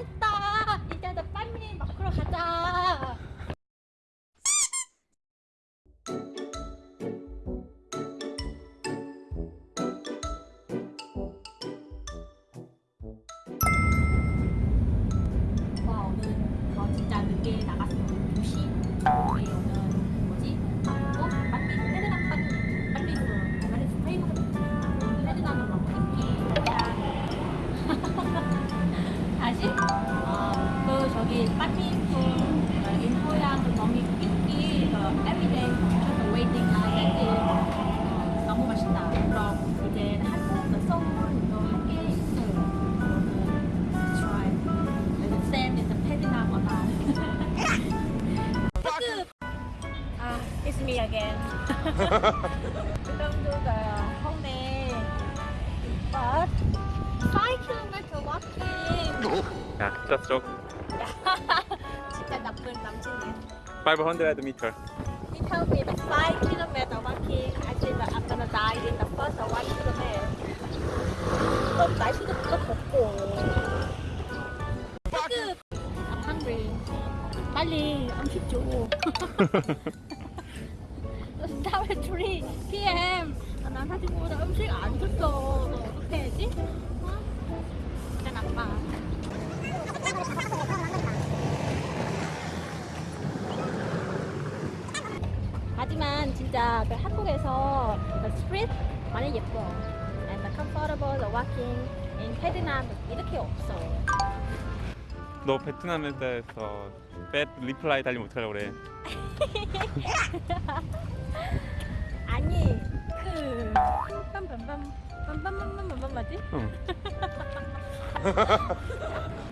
신 walking. 야, just joke. 진짜 나쁜 남친이야. 500 meter. He told me that 5 km walking. I said that I'm gonna die in the first 1 km. 또 날씨도 또 덥고. 태그. I'm hungry. 빨리 음식 줘. At 3 p.m. 아, 난 사실 보다 음식 안 줬어. 너 어떻게 해야지? 어? 진짜 나빠. 하지만 진짜 그 한국에서 그 스트리트 많이 예뻐. And the comfortable the walking in Vietnam 이렇게 없어. 너 베트남에서 뱃 리플라이 달리 못하려고 그래. 아니 그 빰빰빰 빰빰빰빰빰 맞지? 응.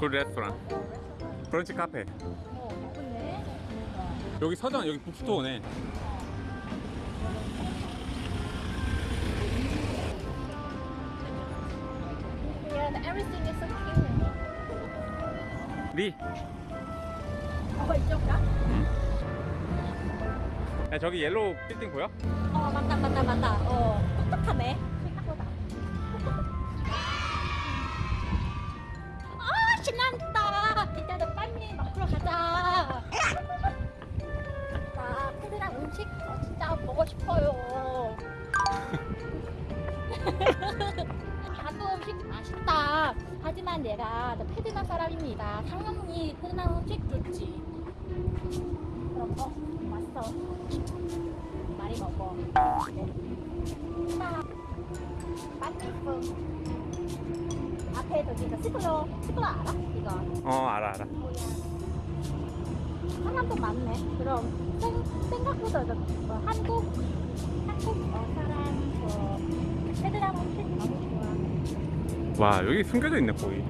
서그 레스토랑. 브런치 카페. 여기 서점 여기 북스토어네. Cute. 리. 어 이쪽가? 야, 저기 yellow 빌딩 보여? 어 맞다 맞다 맞다. 어 똑똑하네. 생각보다. 아 신난다. 이제 너 빨리 먹으러 가자. 나 베트남 음식 진짜 먹고 싶어요. 한국 음식 맛있다. 하지만 내가 너 패드남 사람입니다. 당연히 패드남 음식 좋지. 그럼 어 맛있어 많이 먹어. 맛있어. 앞에 저기 그 스플러, 스플러 알아? 이거. 어, 알아, 알아. 사람도 많네. 그럼 생, 생각보다 저, 어, 한국, 한국 어, 사람 음식 너무 좋아. 와, 여기 숨겨져 있네, 거의.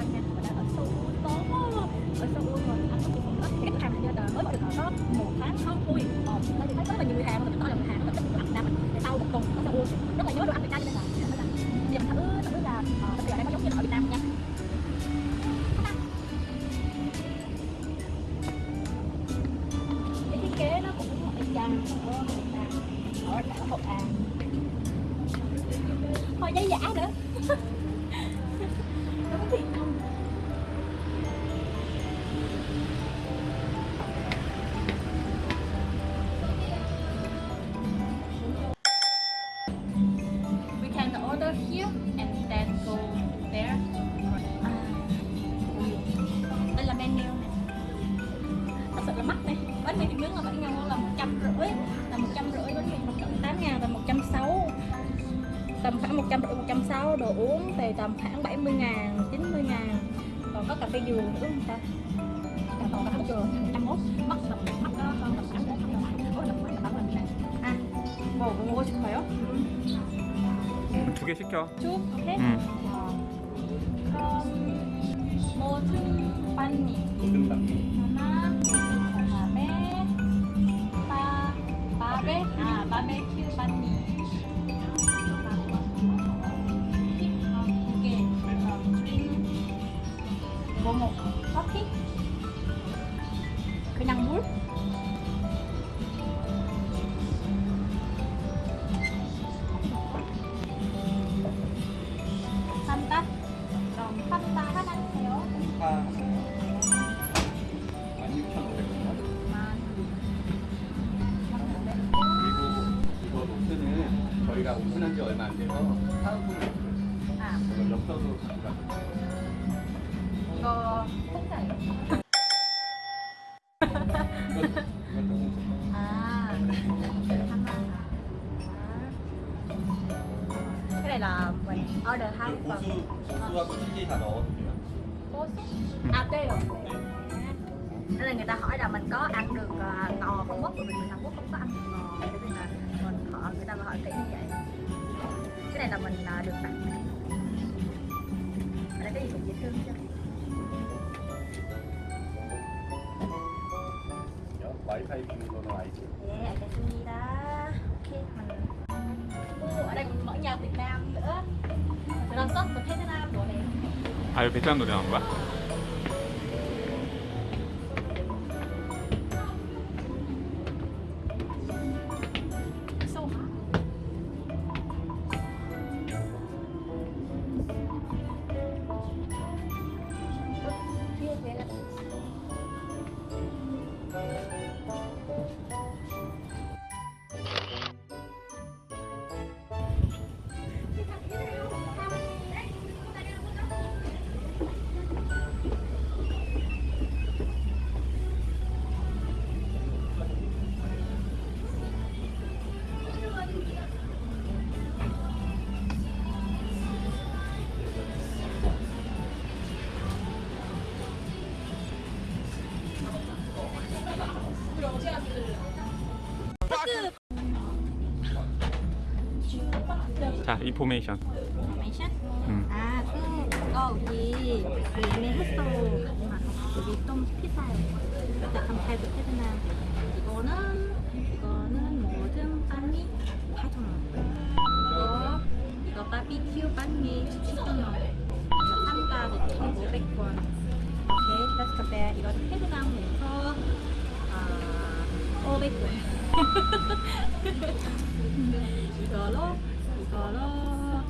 back and tầm khoảng một trăm rưỡi một trăm sáu đồ uống thì tầm khoảng 70 ngàn 90 ngàn còn có cà phê dừa nữa không ta còn cà phê dừa một trăm mốt mắc là mắc đó hơn tầm khoảng một trăm ôi là khoảng tầm mình này à 뭐 먹고 싶어요? 두 개 시켜. 쭉 오케이 응. 어, 그럼 뭐 반 반미 모든 방이 하나 그다음에 바 바베 아 바베큐 반미 노트는 저희가 오픈한 지 얼마 안 돼서 사은품을 아 이거 엽서도 갖고 가요 이거 통짜예요? 이거 이것도 공짜. À Cái này là mình order hai 그 phần 고수 고수하고 치즈 다 넣어도 돼요 Cố xúc À tê rồi Nên là người ta hỏi là mình có ăn được à, ngò không Quốc Bởi vì người Hàn Quốc không có ăn được ngò Cho nên là mình họ, người ta mà hỏi kỹ như vậy Cái này là mình à, được tặng ở đây cái gì cũng dễ thương chứ Yeah, cái gì đó okay, mình... oh, ở đây mình mở nhà Việt Nam nữa. Rồi làm sốt mình thấy Việt Nam đồ này. Việt Nam đồ nào vậy? 자 인포메이션 information. 음. 아, 그 여기 예매했어. 여기 좀 비싸요. 약간 발부 테드남. 이거는 이거는 모든 빵이 8,000원. 이거 이거 바비큐 빵이 7,000원. 이거 쌈가 1,500원. 오케이, compare. 이거 테드남에서 아 500원. 이거로 이거로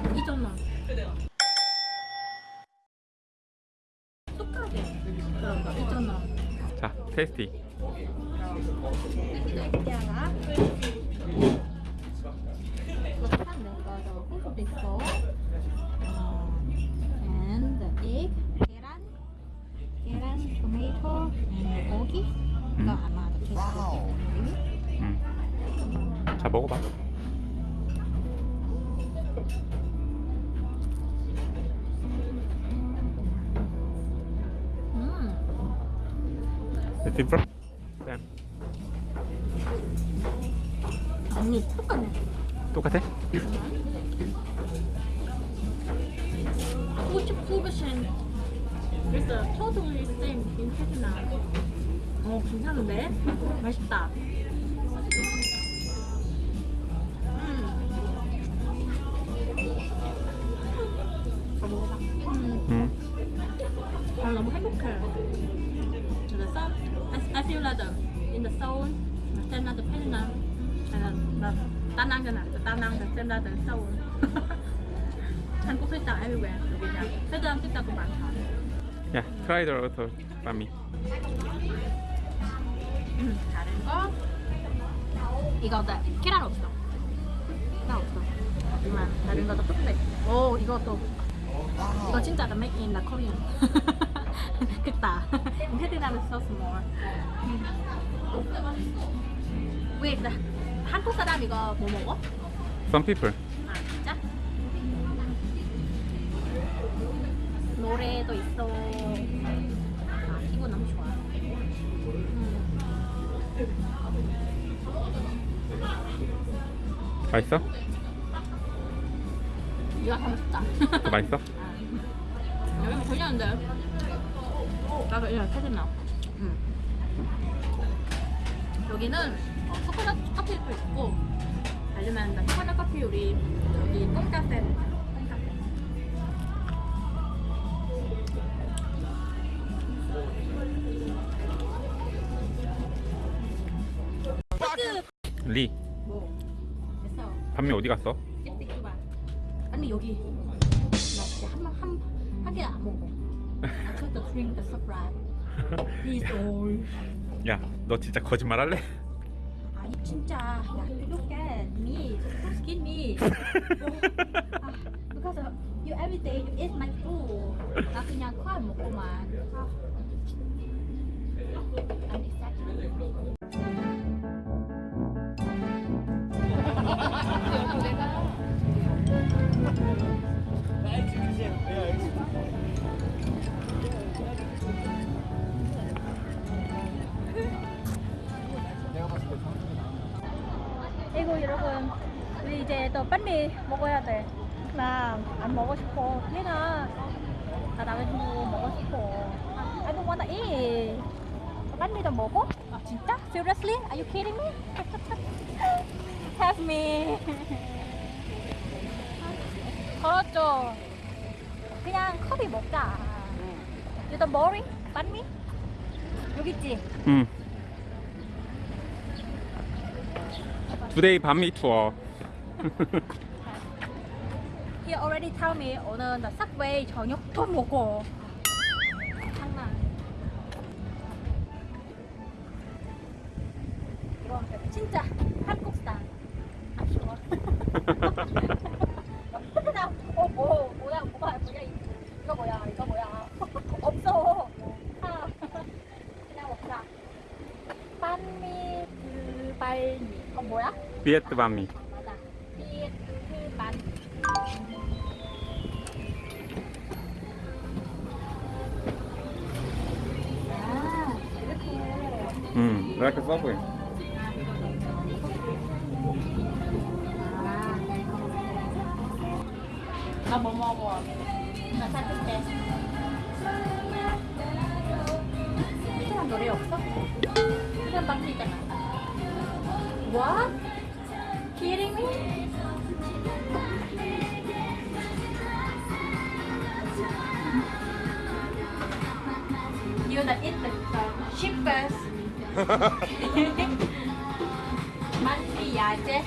2,000원. 똑같게 그런 거 2,000원. 자 테스티 토마토 고기 이거 아마 이렇게 음. 자 먹어봐 음 different? 쌤 아니 똑같네 똑같아? 99% It's a totally same in Vietnam 어 괜찮은데? 맛있다 The in the ra the Vietnam, cho nào, ta năng là xem ra the soul. Hàn Quốc thích everywhere Nam thích cũng 많다. 야 트라이더 어서 빠미 음, 다른 거 이거 다 계란 없어. 계란 없어. 하지만 다른 것도 똑같아. 오 이것도 이거 진짜 the make in the Korean. 크다. 베트남에서 so small. 한국 사람 이거 뭐 먹어? Some people 아 진짜? 노래도 있어. 아 이거 너무 좋아. 음, 맛있어? 이거. 더 맛있어? 여기 보셨는데 나도 이거 사진 나. 응. 여기는 어, 코코넛 커피도 있고 아니면 나 코코넛 커피 우리 여기 똥카페 똥카페. 리뭐 됐어. 밤에 어디 갔어? 아니 여기 나 진짜 한한한 개안 먹어. Took the surprise. He's old. 야 너 진짜 거짓말 할래? 아니 진짜 야 look at me so skinny 아, because of you every day you eat my food 나 그냥 커안 먹고만 아. I'm excited 이거 여러분 우리 이제 또 빨리 먹어야 돼. 나 안 먹고 싶어. 얘가 나 남자친구 먹고 싶어. 아, I don't wanna eat. 빨리 좀 먹어? 아 진짜? Seriously? Are you kidding me? Have me. 걸었죠. 그냥 커피 먹자. Don't boring? 빨리? 여기 있지? 응 투데이 밤미 투어 He already tell me 오늘 나 subway 저녁도 먹어. 장난. 진짜 한국 스타일. I'm sure. 그냥 어 뭐, 뭐야 뭐야 뭐야 이거 뭐야 이거 뭐야 없어. 아, 그냥 먹자. 반미 그 발미. 어 뭐야? 비에트 밤미 맞아. 비트 반. 아, 이렇게. 응 이렇게 서브웨이 나뭐 먹어? 나 사줄게. 이런 노래 없어? 이런 방도 있잖아. What? Kidding me? You that eat the uh, cheapest. 만피 야채.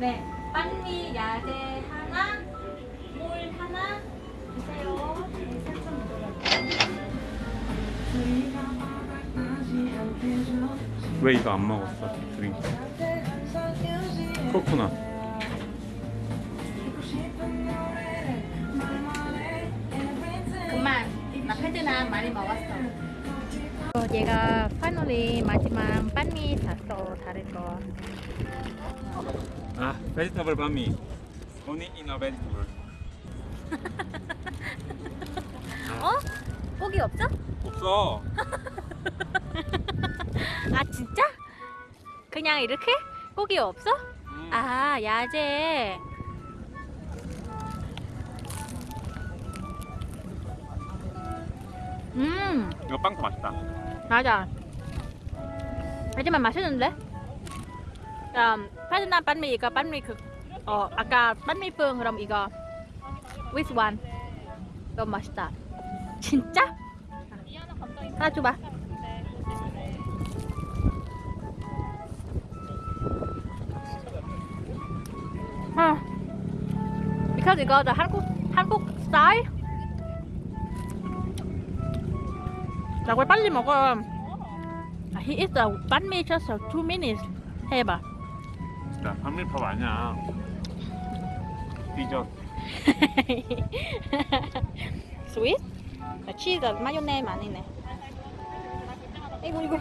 네, 빨리 야채 하 왜 이거 안 먹었어 드링크 코코넛 그만, 나 베트남 많이 먹었어. 얘가 파이널리 마지막 반미 샀어, 다른 거. 아 베지터블 밤미 only in a vegetable 어? 고기 없어? 없어 그냥 이렇게? 고기 없어? 음. 아 야채. 음. 이거 빵도 맛있다 맞아. 하지만 맛있는데? 음, 베트남 반미 이거 반미 그, 어, 아까 반미 phương 그럼 이거 which one? 너무 맛있다. 진짜? 하나 줘봐. Because 이거 the 한국 한국 스타일. 나왜 빨리 먹어? 아, He the banh mi just two minutes. 해봐. 야 밤밀밥 아니야 디저트 스윗? 치즈 마요네즈 아니네. 이거 이거